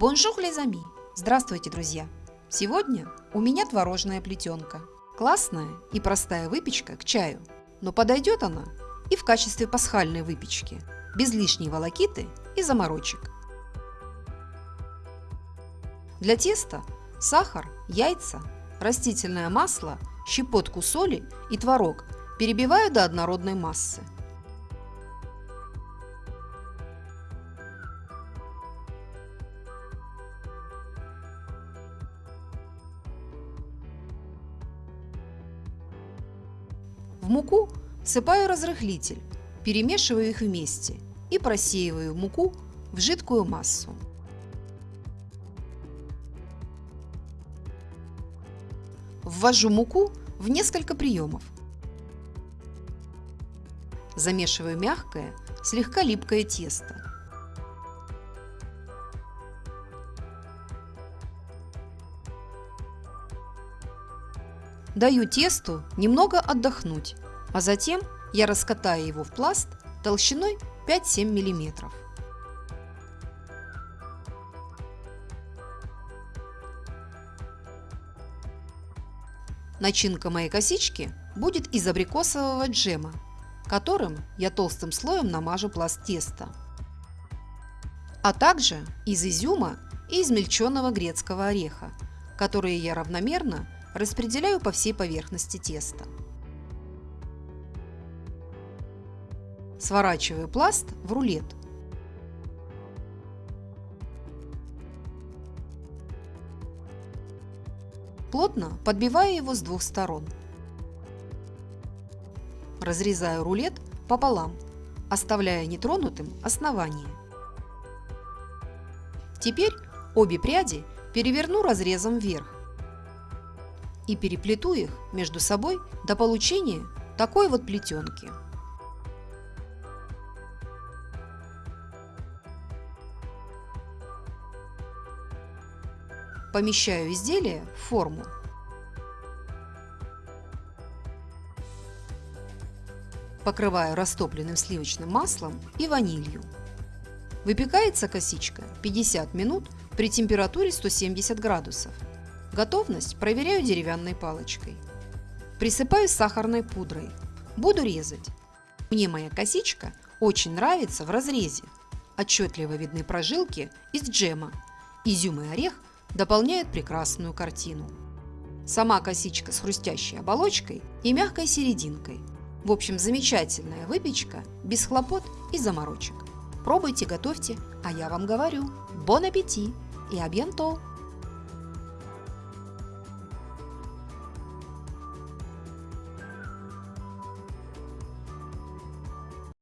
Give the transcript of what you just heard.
Bonjour les amis! Здравствуйте, друзья! Сегодня у меня творожная плетенка. Классная и простая выпечка к чаю, но подойдет она и в качестве пасхальной выпечки, без лишней волокиты и заморочек. Для теста сахар, яйца, растительное масло, щепотку соли и творог перебиваю до однородной массы. Муку всыпаю разрыхлитель, перемешиваю их вместе и просеиваю муку в жидкую массу. Ввожу муку в несколько приемов. Замешиваю мягкое, слегка липкое тесто. Даю тесту немного отдохнуть, а затем я раскатаю его в пласт толщиной 5-7 мм. Начинка моей косички будет из абрикосового джема, которым я толстым слоем намажу пласт теста, а также из изюма и измельченного грецкого ореха, которые я равномерно распределяю по всей поверхности теста. Сворачиваю пласт в рулет. Плотно подбиваю его с двух сторон. Разрезаю рулет пополам, оставляя нетронутым основание. Теперь обе пряди переверну разрезом вверх и переплету их между собой до получения такой вот плетенки. Помещаю изделие в форму. Покрываю растопленным сливочным маслом и ванилью. Выпекается косичка 50 минут при температуре 170 градусов. Готовность проверяю деревянной палочкой. Присыпаю сахарной пудрой. Буду резать. Мне моя косичка очень нравится в разрезе. Отчетливо видны прожилки из джема. Изюм и орех дополняют прекрасную картину. Сама косичка с хрустящей оболочкой и мягкой серединкой. В общем, замечательная выпечка, без хлопот и заморочек. Пробуйте, готовьте, а я вам говорю, бон аппетит и абьянто!